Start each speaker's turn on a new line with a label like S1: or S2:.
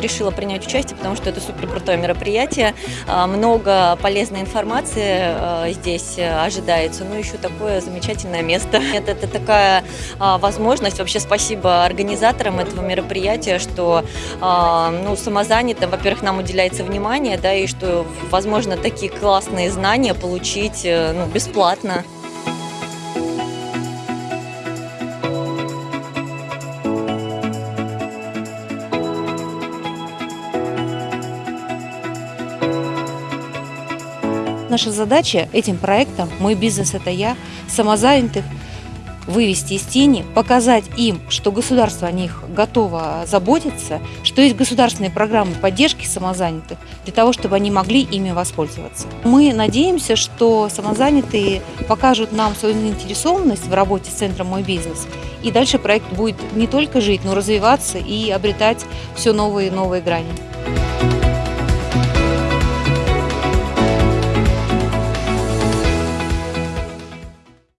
S1: решила принять участие, потому что это супер крутое мероприятие. А, Много полезной информации а, здесь ожидается. Ну, еще такое замечательное место. Это, это такая а, возможность. Вообще спасибо организаторам этого мероприятия, что ну, самозанятым, во-первых, нам уделяется внимание, да, и что возможно такие классные знания получить э, ну, бесплатно.
S2: Наша задача этим проектом «Мой бизнес – это я» самозанятых вывести из тени, показать им, что государство о них готово заботиться, что есть государственные программы поддержки самозанятых для того, чтобы они могли ими воспользоваться. Мы надеемся, что самозанятые покажут нам свою заинтересованность в работе с центром «Мой бизнес», и дальше проект будет не только жить, но развиваться и обретать все новые и новые грани.